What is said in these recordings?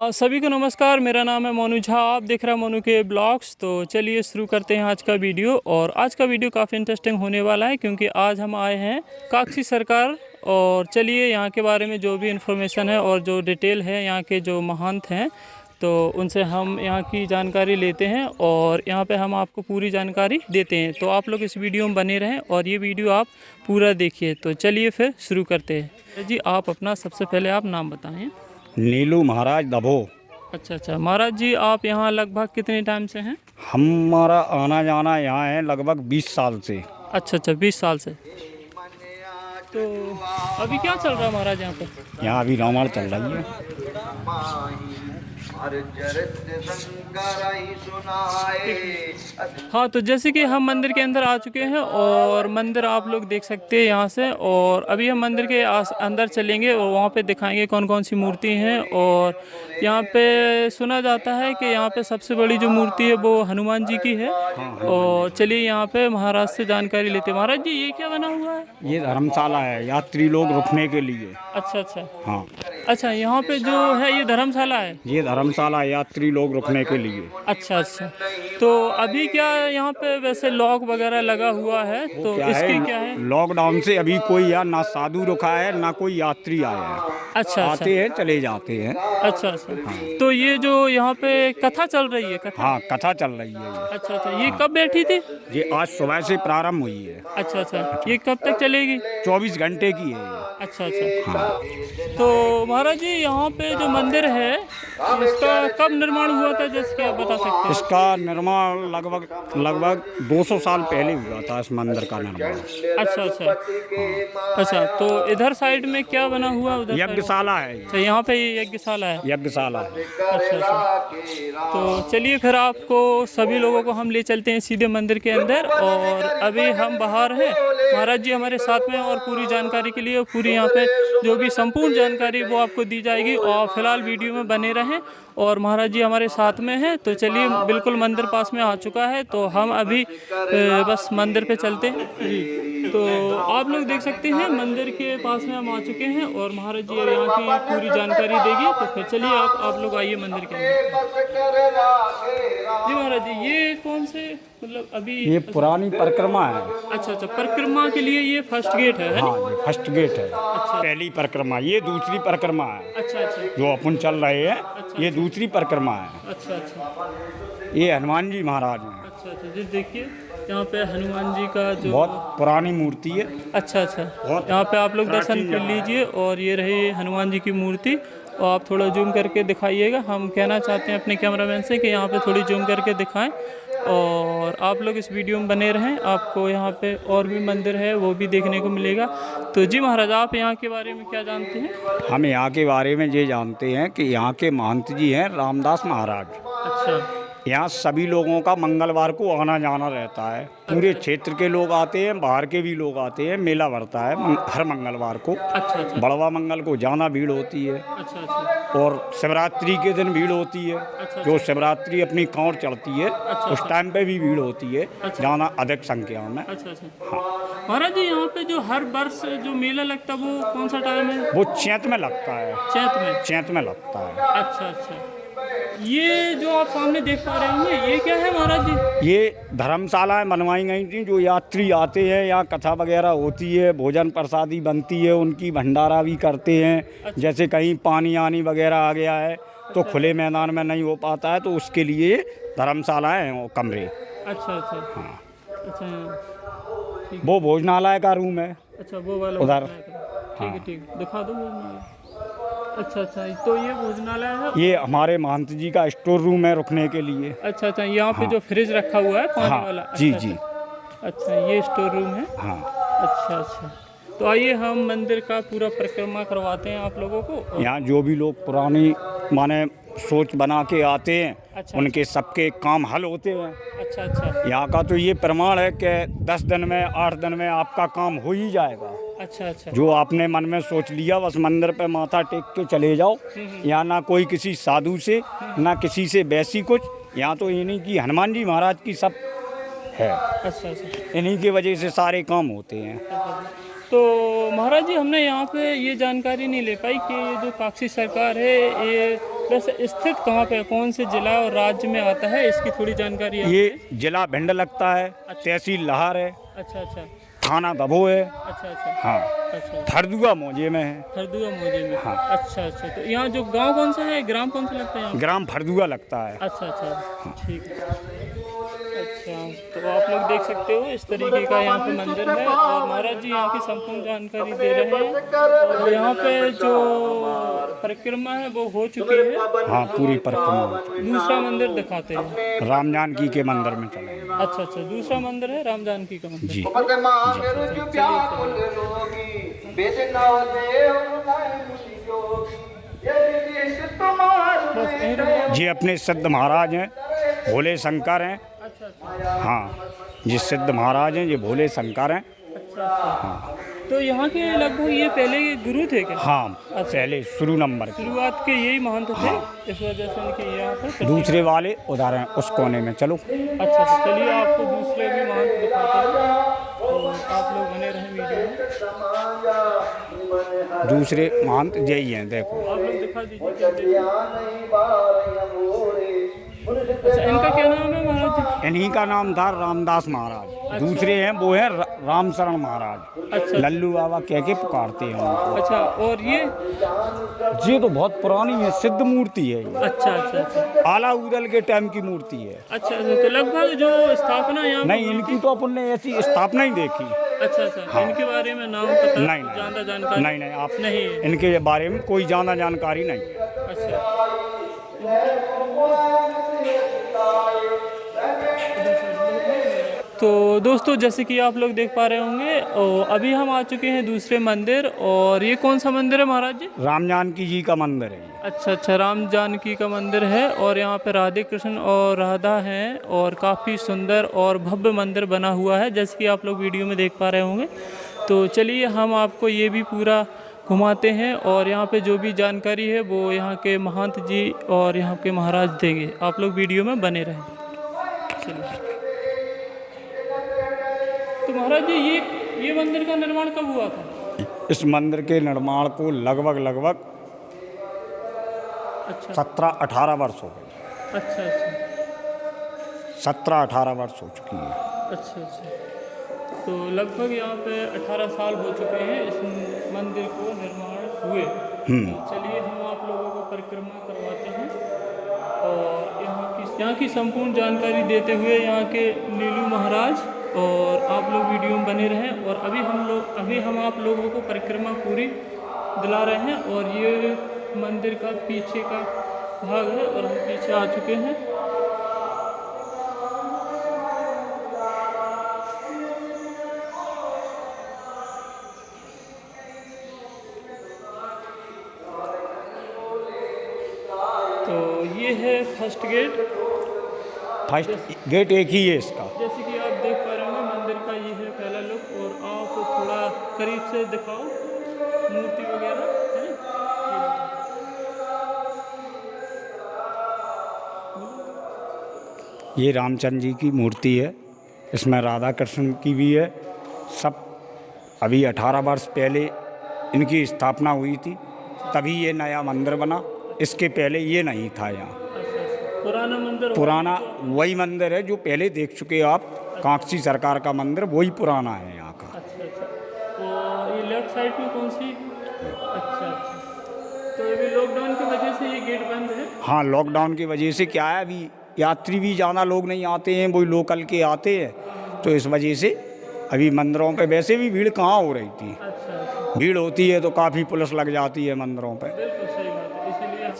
सभी को नमस्कार, मेरा नाम है मोनू झा, आप देख रहे हैं मोनू के ब्लॉग्स। तो चलिए शुरू करते हैं आज का वीडियो। और आज का वीडियो काफ़ी इंटरेस्टिंग होने वाला है, क्योंकि आज हम आए हैं काकसी सरकार। और चलिए यहाँ के बारे में जो भी इन्फॉर्मेशन है और जो डिटेल है यहाँ के जो महंत हैं तो उनसे हम यहाँ की जानकारी लेते हैं और यहाँ पे हम आपको पूरी जानकारी देते हैं। तो आप लोग इस वीडियो में बने रहें और ये वीडियो आप पूरा देखिए। तो चलिए फिर शुरू करते हैं। जी, आप अपना सबसे पहले आप नाम बताएँ। नीलू महाराज दबो। अच्छा अच्छा। महाराज जी आप यहाँ लगभग कितने टाइम से हैं? हमारा आना जाना यहाँ है लगभग 20 साल से। अच्छा अच्छा। बीस साल से। तो अभी क्या चल रहा है महाराज यहाँ पर यहाँ अभी रामायण चल रही है। हाँ तो जैसे कि हम मंदिर के अंदर आ चुके हैं और मंदिर आप लोग देख सकते हैं यहाँ से और अभी हम मंदिर के अंदर चलेंगे और वहाँ पे दिखाएँगे कौन कौन सी मूर्ति हैं और यहाँ पे सुना जाता है कि यहाँ पे सबसे बड़ी जो मूर्ति है वो हनुमान जी की है। और चलिए यहाँ पे महाराज से जानकारी लेते महाराज जी ये क्या बना हुआ है? ये धर्मशाला है यात्री लोग रुकने के लिए। अच्छा अच्छा। हाँ। अच्छा यहाँ पे जो है ये धर्मशाला है? ये धर्मशाला है, यात्री लोग रुकने के लिए। अच्छा अच्छा। तो अभी क्या यहाँ पे वैसे लॉक वगैरह लगा हुआ है? तो क्या इसकी क्या है? लॉकडाउन से अभी कोई यहाँ ना साधु रुका है ना कोई यात्री आया है। अच्छा आते अच्छा। आते हैं चले जाते हैं। अच्छा अच्छा। तो ये जो यहाँ पे कथा चल रही है कथा? हाँ कथा चल रही है अच्छा अच्छा ये कब बैठी थी? ये आज सुबह से प्रारंभ हुई है। अच्छा अच्छा ये कब तक चलेगी? 24 घंटे की है अच्छा अच्छा। हाँ तो महाराज जी यहाँ पे जो मंदिर है इसका कब निर्माण हुआ था जैसे कि आप बता सकते हैं? इसका निर्माण लगभग लगभग 200 साल पहले हुआ था इस मंदिर का निर्माण। अच्छा अच्छा। अच्छा तो इधर साइड में क्या बना हुआ उधर यज्ञशाला है अच्छा यहाँ पे यज्ञशाला है। यज्ञशाला है अच्छा अच्छा। तो चलिए फिर आपको सभी लोगों को हम ले चलते हैं सीधे मंदिर के अंदर और अभी हम बाहर हैं। महाराज जी हमारे साथ में और पूरी जानकारी के लिए पूरी यहाँ पे जो भी संपूर्ण जानकारी वो आपको दी जाएगी और फ़िलहाल वीडियो में बने रहें। और महाराज जी हमारे साथ में हैं तो चलिए बिल्कुल मंदिर पास में आ चुका है तो हम अभी बस मंदिर पे चलते हैं। जी तो आप लोग देख सकते हैं, मंदिर के पास में हम आ चुके हैं और महाराज जी यहाँ की पूरी जानकारी देगी तो फिर चलिए आप आप लोग आइए मंदिर के अंदर। जी ये कौन से मतलब अभी ये पुरानी परिक्रमा है। अच्छा अच्छा परिक्रमा के लिए ये फ़र्स्ट गेट है है हाँ ये फ़र्स्ट गेट है। अच्छा। पहली परिक्रमा ये दूसरी परिक्रमा है। अच्छा अच्छा। जो अपन चल रहे हैं अच्छा, ये दूसरी परिक्रमा है। अच्छा अच्छा। ये हनुमान जी महाराज हैं। अच्छा अच्छा जी देखिए यहाँ पे हनुमान जी का जो बहुत पुरानी मूर्ति है। अच्छा अच्छा। यहाँ पे आप लोग दर्शन कर लीजिए और ये रही हनुमान जी की मूर्ति। और आप थोड़ा जूम करके दिखाइएगा। हम कहना चाहते हैं अपने कैमरामैन से कि यहाँ पे थोड़ी जूम करके दिखाएँ और आप लोग इस वीडियो में बने रहें। आपको यहाँ पे और भी मंदिर है वो भी देखने को मिलेगा। तो जी महाराज आप यहाँ के बारे में क्या जानते हैं? हम यहाँ के बारे में ये जानते हैं कि यहाँ के महंत जी हैं रामदास महाराज। अच्छा। यहाँ सभी लोगों का मंगलवार को आना जाना रहता है। पूरे क्षेत्र के लोग आते हैं बाहर के भी लोग आते हैं मेला भरता है हर मंगलवार को। अच्छा अच्छा। बड़वा मंगल को जाना भीड़ होती है। अच्छा अच्छा। और शिवरात्रि के दिन भीड़ होती है। अच्छा। जो शिवरात्रि अपनी कांवर चढ़ती है अच्छा, उस टाइम पे भी भीड़ होती है। अच्छा, जाना अधिक संख्या में। अच्छा अच्छा। महाराज जी यहाँ पे जो हर वर्ष जो मेला लगता है वो कौन सा टाइम है? वो चैत में लगता है। चैत में? चैत में लगता है। अच्छा अच्छा। ये जो आप सामने देख पा रहे हैं ये क्या है महाराज जी? ये धर्मशालाएँ बनवाई गई थी जो यात्री आते हैं यहाँ कथा वगैरह होती है भोजन प्रसादी बनती है उनकी भंडारा भी करते हैं। अच्छा। जैसे कहीं पानी आनी वगैरह आ गया है तो खुले मैदान में नहीं हो पाता है तो उसके लिए धर्मशालाएँ हैं वो कमरे। अच्छा अच्छा। हाँ। अच्छा वो भोजनालय का रूम है। अच्छा वो वाला उधर। ठीक है ठीक है। दिखा दो अच्छा अच्छा तो ये भोजनालय है? ये हमारे महंत जी का स्टोर रूम है रुकने के लिए। अच्छा अच्छा यहाँ पे जो फ्रिज रखा हुआ है पानी हाँ, वाला? जी, अच्छा, जी। अच्छा। अच्छा ये स्टोर रूम है? हाँ। अच्छा अच्छा। तो आइए हम मंदिर का पूरा परिक्रमा करवाते हैं आप लोगों को यहाँ जो भी लोग पुरानी माने सोच बना के आते हैं अच्छा। उनके सबके काम हल होते हैं। अच्छा अच्छा। यहाँ का तो ये प्रमाण है कि दस दिन में आठ दिन में आपका काम हो ही जाएगा। अच्छा अच्छा। जो आपने मन में सोच लिया बस मंदिर पे माथा टेक के चले जाओ। यहाँ ना कोई किसी साधु से ना किसी से वैसी कुछ यहाँ तो इन्हीं की हनुमान जी महाराज की सब है। अच्छा अच्छा। इन्हीं की वजह से सारे काम होते हैं। तो महाराज जी हमने यहाँ पे ये जानकारी नहीं ले पाई कि ये जो काकसी सरकार है ये वैसे स्थित कहाँ पे कौन से जिला और राज्य में आता है? इसकी थोड़ी जानकारी ये जिला भिंड लगता है तहसील लहार है। अच्छा अच्छा। थाना दबो है अच्छा अच्छा। हाँ। अच्छा। थरदुआ मोजे में है। थरदुआ मोजे में। हाँ। अच्छा अच्छा। तो यहाँ जो गाँव कौन सा है? ग्राम कौन सा लगता है ग्राम फरदुआ लगता है। अच्छा अच्छा। ठीक है। तो आप लोग देख सकते हो इस तरीके का यहाँ पे मंदिर है और महाराज जी यहाँ की संपूर्ण जानकारी दे रहे हैं। और यहाँ पे जो परिक्रमा है वो हो चुकी है। हाँ पूरी परिक्रमा। दूसरा मंदिर दिखाते हैं। राम जानकी के मंदिर में चले। अच्छा अच्छा दूसरा मंदिर है राम जानकी का मंदिर। जी। जाओ। ये अपने सिद्ध महाराज हैं भोले शंकर हैं। हाँ ये सिद्ध महाराज हैं ये भोले शंकर हैं। अच्छा। तो यहाँ के लगभग ये पहले गुरु थे क्या? हाँ अच्छा। पहले शुरू नंबर शुरुआत के यही महंत थे? हाँ। इस वजह से उनके यहाँ पर दूसरे वाले उदाहरण उस कोने में चलो। अच्छा तो चलिए आपको दूसरे भी महंत दिखाते हैं। तो आप लोग बने रहें वीडियो में। दूसरे महंत यही हैं देखो। आप लोग दिखा दीजिए। अच्छा इनका क्या नाम है महाराज? इन्हीं का नाम था रामदास महाराज। अच्छा। दूसरे हैं वो हैं र- रामशरण महाराज। अच्छा। लल्लू बाबा कह के पुकारते हैं उनको। अच्छा और ये? ये तो बहुत पुरानी है सिद्ध मूर्ति है ये। अच्छा अच्छा अच्छा। आला उदल के टाइम की मूर्ति है। अच्छा अच्छा तो लगभग जो स्थापना यहाँ नहीं इनकी तो अपन ने ऐसी स्थापना ही देखी। अच्छा अच्छा इनके बारे में नाम पता नहीं, नहीं। ज़्यादा जानकारी नहीं नहीं आप नहीं इनके बारे में कोई ज़्यादा जानकारी नहीं है। अच्छा। तो दोस्तों जैसे कि आप लोग देख पा रहे होंगे और अभी हम आ चुके हैं दूसरे मंदिर और ये कौन सा मंदिर है महाराज जी? राम जानकी जी का मंदिर है अच्छा अच्छा राम जानकी का मंदिर है और यहाँ पे राधे कृष्ण और राधा हैं और काफ़ी सुंदर और भव्य मंदिर बना हुआ है जैसे कि आप लोग वीडियो में देख पा रहे होंगे। तो चलिए हम आपको ये भी पूरा घुमाते हैं और यहाँ पे जो भी जानकारी है वो यहाँ के महंत जी और यहाँ के महाराज देंगे। आप लोग वीडियो में बने रहें। चलिए। तो महाराज जी ये ये मंदिर का निर्माण कब हुआ था? इस मंदिर के निर्माण को लगभग लगभग अच्छा। सत्रह अठारह वर्ष हो गए। अच्छा अच्छा। सत्रह अठारह वर्ष हो चुकी है। अच्छा अच्छा। तो लगभग यहाँ पे 18 साल हो चुके हैं इस मंदिर को निर्माण हुए हम्म। तो चलिए हम आप लोगों को परिक्रमा करवाते हैं और यहाँ की यहाँ की संपूर्ण जानकारी देते हुए यहाँ के नीलू महाराज और आप लोग वीडियो में बने रहें और अभी हम लोग अभी हम आप लोगों को परिक्रमा पूरी दिला रहे हैं और ये मंदिर का पीछे का भाग है और हम पीछे आ चुके हैं फ़र्स्ट गेट? फ़र्स्ट गेट एक ही है इसका। जैसे कि आप देख पा रहे होंगे मंदिर का ये है पहला लुक और आप थोड़ा करीब से दिखाओ मूर्ति वगैरह है ये रामचंद्र जी की मूर्ति है इसमें राधा कृष्ण की भी है सब अभी अठारह वर्ष पहले इनकी स्थापना हुई थी तभी ये नया मंदिर बना इसके पहले ये नहीं था यहाँ। पुराना मंदिर पुराना वही मंदिर है जो पहले देख चुके आप कांकसी सरकार का मंदिर वही पुराना है यहाँ का। अच्छा अच्छा। और ये लेफ़्ट साइड में कौन सी? अच्छा तो अभी लॉकडाउन की वजह से ये गेट बंद है? हाँ लॉकडाउन की वजह से क्या है अभी यात्री भी ज़्यादा लोग नहीं आते हैं वही लोकल के आते हैं। तो इस वजह से अभी मंदिरों पे वैसे भी भीड़ कहाँ हो रही थी? भीड़ होती है तो काफ़ी पुलिस लग जाती है मंदिरों पे।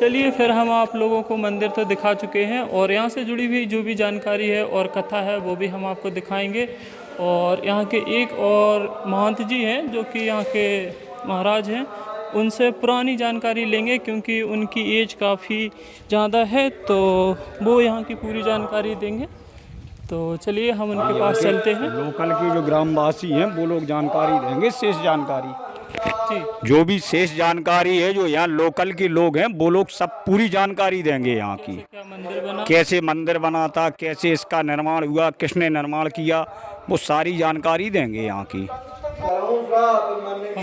चलिए फिर हम आप लोगों को मंदिर तो दिखा चुके हैं और यहाँ से जुड़ी हुई जो भी जानकारी है और कथा है वो भी हम आपको दिखाएँगे। और यहाँ के एक और महंत जी हैं जो कि यहाँ के महाराज हैं उनसे पुरानी जानकारी लेंगे क्योंकि उनकी एज काफ़ी ज़्यादा है तो वो यहाँ की पूरी जानकारी देंगे। तो चलिए हम उनके पास चलते हैं। लोकल के जो ग्रामवासी हैं वो लोग जानकारी देंगे शेष जानकारी। जी भी शेष जानकारी है जो यहाँ लोकल के लोग हैं वो लोग सब पूरी जानकारी देंगे यहाँ की। मंदिर कैसे मंदिर बना था कैसे इसका निर्माण हुआ किसने निर्माण किया वो सारी जानकारी देंगे यहाँ की।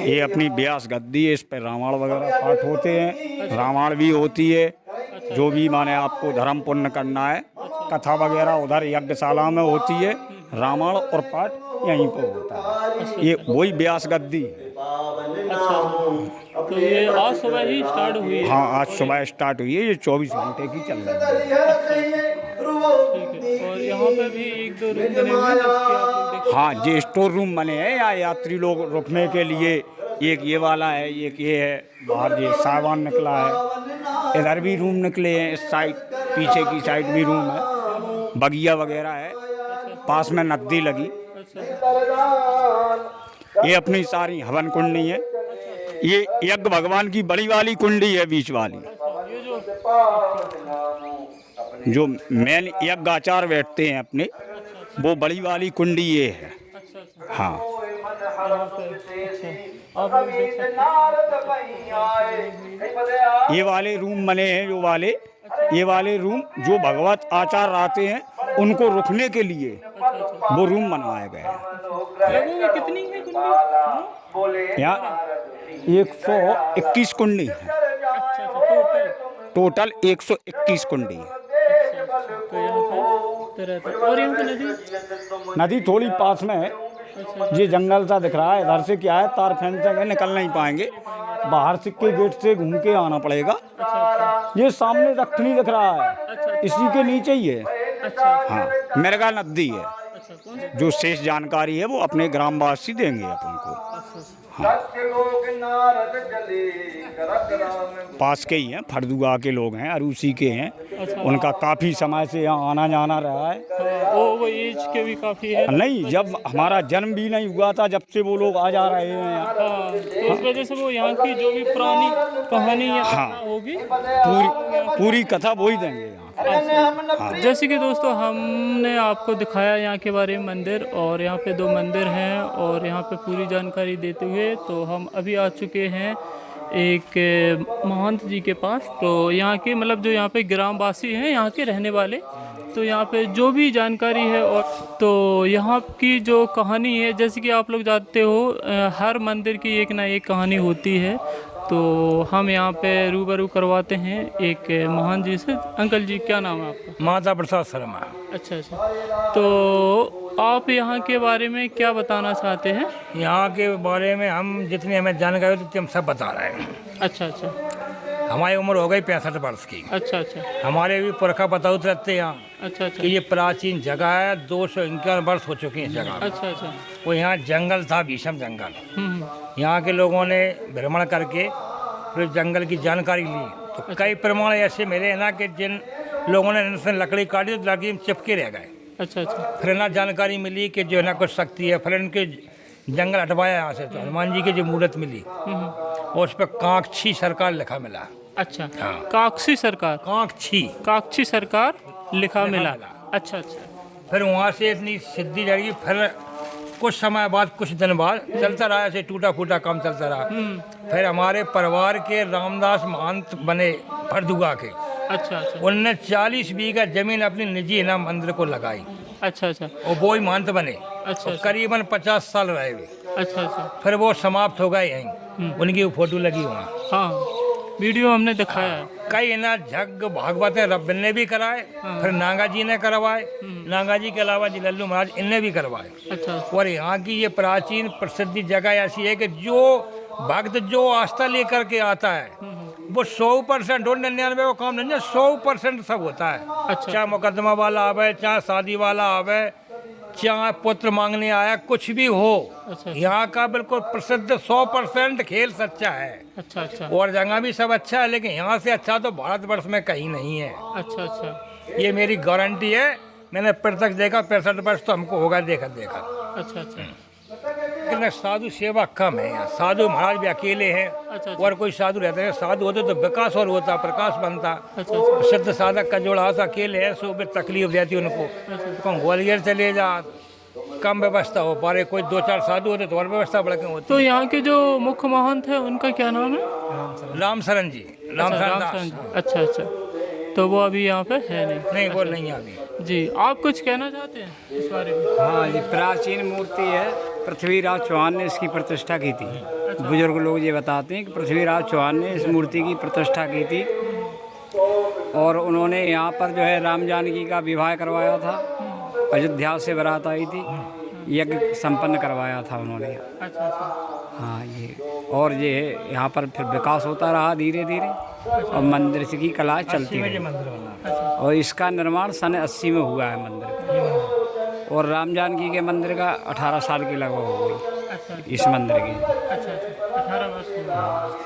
ये अपनी ब्यास गद्दी है इस पर रामायण वगैरह पाठ होते हैं। रामायण भी होती है। जो भी माने आपको धर्म पुण्य करना है कथा वगैरह उधर यज्ञशाला में होती है रामायण और पाठ यहीं पर होता है। ये वही ब्यास गद्दी है। अच्छा। तो ये आज सुबह ही स्टार्ट हुई। है हाँ आज सुबह स्टार्ट हुई है ये चौबीस घंटे की चल रही है। और यहाँ पे भी एक दो रूम बने हैं हाँ ये स्टोर रूम बने हैं या यात्री लोग रुकने के लिए एक ये वाला है एक ये है बाहर ये सामान निकला है। इधर भी रूम निकले हैं इस साइड पीछे की साइड भी रूम है। बगिया वगैरह है पास में नदी लगी। अच्छा। ये अपनी सारी हवन कुंडी है। ये यज्ञ भगवान की बड़ी वाली कुंडी है, बीच वाली। जो मेन यज्ञ आचार बैठते हैं अपने, वो बड़ी वाली कुंडी ये है। हाँ। ये वाले रूम बने हैं, जो वाले, ये वाले रूम जो भगवत आचार आते हैं, उनको रुकने के लिए वो रूम बनवाए गए हैं। हैं कितनी है कुंडी यहाँ एक सौ इक्कीस कुंडी है। अच्छा अच्छा टोटल टोटल एक सौ इक्कीस कुंडी है। तो यहाँ और यहाँ पे नदी? नदी थोड़ी पास में है। ये जंगल सा दिख रहा है इधर से क्या है तार फेंसेंगे निकल नहीं पाएँगे। बाहर सिक्के गेट से घूम के आना पड़ेगा। अच्छा अच्छा। ये सामने दक्षिणी दिख रहा है। इसी के नीचे ही है। अच्छा। हाँ मिर्गा नदी है। अच्छा सा जो शेष जानकारी है वो अपने ग्रामवासी देंगे अपन को अच्छा पास के ही हैं फरदुआ के लोग हैं अरूसी के हैं। अच्छा। उनका काफ़ी समय से यहाँ आना जाना रहा है। हाँ, वो एज के भी काफ़ी है। नहीं जब हमारा जन्म भी नहीं हुआ था जब से वो लोग आ जा रहे हैं यहाँ। हाँ इस वजह से वो यहाँ की जो भी पुरानी कहानी हाँ। होगी पूरी पूरी कथा वो ही देंगे यहाँ जैसे कि दोस्तों, हमने आपको दिखाया यहाँ के बारे में मंदिर और यहाँ पे दो मंदिर हैं और यहाँ पे पूरी जानकारी देते हुए तो हम अभी आ चुके हैं एक महंत जी के पास। तो यहाँ के मतलब जो यहाँ पे ग्रामवासी हैं, यहाँ के रहने वाले तो यहाँ पे जो भी जानकारी है और तो यहाँ की जो कहानी है, जैसे कि आप लोग जानते हो हर मंदिर की एक ना एक कहानी होती है। तो हम यहाँ पे रूबरू करवाते हैं एक महान जी से। अंकल जी क्या नाम है आपका? माता प्रसाद शर्मा। अच्छा अच्छा। तो आप यहाँ के बारे में क्या बताना चाहते हैं? यहाँ के बारे में हम जितनी हमें जानकारी होती हम सब बता रहे हैं। अच्छा अच्छा। हमारी उम्र हो गई पैंसठ वर्ष की। अच्छा अच्छा। हमारे भी पुरखा बताउत रहते हैं यहाँ। अच्छा अच्छा। कि ये प्राचीन जगह है दो सौ इक्यावन वर्ष हो चुके हैं जगह अच्छा अच्छा। वो यहाँ जंगल था भीषम जंगल। हम्म, हम्म, यहाँ के लोगों ने भ्रमण करके फिर जंगल की जानकारी ली। तो कई प्रमाण ऐसे मिले हैं ना कि जिन लोगों ने इनसे लकड़ी काटी तो लकड़ी में चिपके रह गए। अच्छा अच्छा। फिर ना जानकारी मिली कि जो है ना कुछ शक्ति है फिर इनके जंगल हटवाया यहाँ से तो हनुमान जी की जो मूर्त मिली हम्म, और उस पर कांक्षी सरकार लिखा मिला। अच्छा। हाँ। काक्षी सरकार? कांक्षी काक्षी सरकार लिखा मिला। मिला। अच्छा अच्छा। फिर वहाँ से इतनी सिद्धि जाएगी फिर कुछ समय बाद कुछ दिन बाद चलता रहा ऐसे टूटा फूटा काम चलता रहा। फिर हमारे परिवार के रामदास महंत बने फरदुआ के। अच्छा अच्छा। उनने चालीस बीघा ज़मीन अपनी निजी इनाम मंदिर को लगाई। अच्छा अच्छा। और वो ही महंत बने। अच्छा और करीबन पचास साल रहे वे। अच्छा अच्छा। फिर वो समाप्त हो गए यहीं। उनकी वो फ़ोटो लगी वहाँ। हाँ। वीडियो हमने दिखाया है। कई ना जग भागवत रब ने भी कराए फिर नागा जी ने करवाए। नागा जी के अलावा जी लल्लू महाराज इनने भी करवाए। अच्छा। और यहाँ की ये प्राचीन प्रसिद्ध जगह ऐसी है कि जो भक्त जो आस्था लेकर के आता है वो सौ परसेंट और निन्यानवे का काम नहीं है सौ परसेंट सब होता है। अच्छा। चाहे मुकदमा वाला आवे चाहे शादी वाला आवे चाहे पुत्र मांगने आया कुछ भी हो अच्छा। यहाँ का बिल्कुल प्रसिद्ध सौ परसेंट खेल सच्चा है। अच्छा अच्छा। और जगह भी सब अच्छा है लेकिन यहाँ से अच्छा तो भारतवर्ष में कहीं नहीं है। अच्छा अच्छा। ये मेरी गारंटी है मैंने प्रत्यक्ष देखा पैंसठ वर्ष तो हमको होगा देखा देखा। अच्छा अच्छा। लेकिन साधु सेवा कम है यहाँ साधु महाराज भी अकेले हैं अच्छा, अच्छा। और कोई साधु रहते हैं। साधु होते तो विकास और होता प्रकाश बनता। अच्छा अच्छा। सिद्ध साधक का जोड़ा सा अकेले है सो भी तकलीफ़ रहती उनको। तो कौन ग्वालियर चले जा कम व्यवस्था हो पा रही कोई दो चार साधु होते तो और व्यवस्था बढ़के होती। तो यहाँ के जो मुख्य महंत है उनका क्या नाम है? राम शरण जी राम अच्छा, शरण। अच्छा अच्छा। तो वो अभी यहाँ पे है नहीं। नहीं वो नहीं अभी। जी आप कुछ कहना चाहते हैं इस बारे में? हाँ ये प्राचीन मूर्ति है। पृथ्वीराज चौहान ने इसकी प्रतिष्ठा की थी। बुज़ुर्ग लोग ये बताते हैं कि पृथ्वीराज चौहान ने इस मूर्ति की प्रतिष्ठा की थी और उन्होंने यहाँ पर जो है राम जानकी का विवाह करवाया था, अयोध्या से बरात आई थी, यज्ञ संपन्न करवाया था उन्होंने। अच्छा हाँ ये और ये यहाँ पर फिर विकास होता रहा धीरे धीरे और मंदिर की कला चलती रही। और इसका निर्माण सन अस्सी में हुआ है मंदिर का। और राम जानकी के मंदिर का अठारह साल की लगभग हो गई अच्छा इस मंदिर की। अच्छा अच्छा अठारह वर्ष हुए।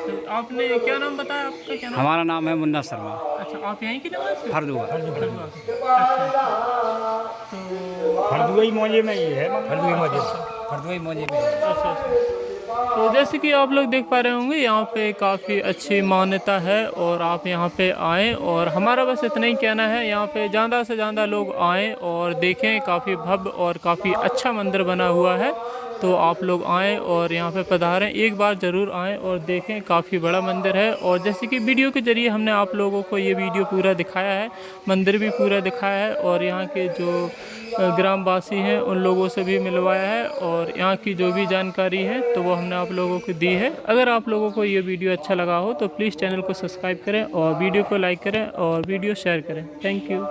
तो आपने क्या नाम बताया? आपका क्या नाम? हमारा नाम है मुन्ना शर्मा। अच्छा आप यहीं के निवासी हो? फरदुआ। खड़ुआ के। अच्छा। तो हरदुई मौजे में ही है। हल्दी मौजे फरदुई मौजे में अच्छा अच्छा। तो जैसे कि आप लोग देख पा रहे होंगे, यहाँ पे काफ़ी अच्छी मान्यता है और आप यहाँ पे आएँ और हमारा बस इतना ही कहना है, यहाँ पे ज़्यादा से ज़्यादा लोग आएँ और देखें काफ़ी भव्य और काफ़ी अच्छा मंदिर बना हुआ है। तो आप लोग आएँ और यहाँ पे पधारें, एक बार ज़रूर आएँ और देखें काफ़ी बड़ा मंदिर है। और जैसे कि वीडियो के ज़रिए हमने आप लोगों को ये वीडियो पूरा दिखाया है, मंदिर भी पूरा दिखाया है और यहाँ के जो ग्रामवासी हैं, उन लोगों से भी मिलवाया है और यहाँ की जो भी जानकारी है तो वो हमने आप लोगों को दी है। अगर आप लोगों को ये वीडियो अच्छा लगा हो तो प्लीज़ चैनल को सब्सक्राइब करें और वीडियो को लाइक करें और वीडियो शेयर करें। Thank you.